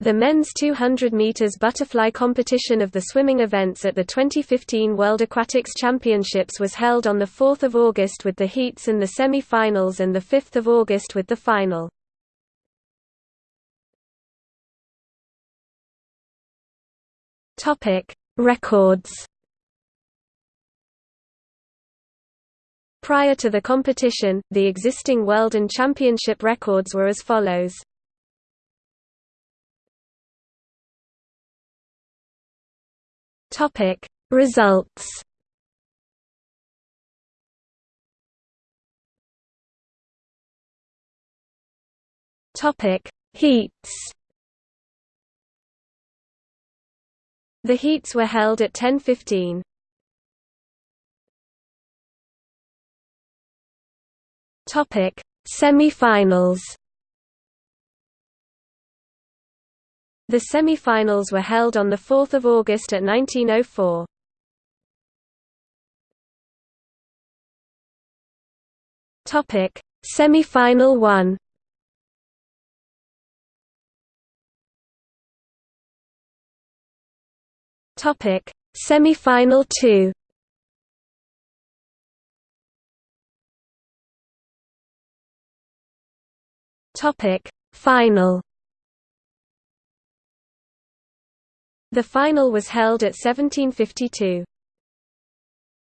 The men's 200 meters butterfly competition of the swimming events at the 2015 World Aquatics Championships was held on the 4th of August with the heats and the semi-finals and the 5th of August with the final. Topic: Records. Prior to the competition, the existing world and championship records were as follows. Topic Results. Topic Heats. The heats were held at 10:15. Topic Semi-finals The semi-finals were held on 4 August at 1904. Topic: Semi-final 1. Topic: Semi-final 2. Topic: Final The final was held at 1752.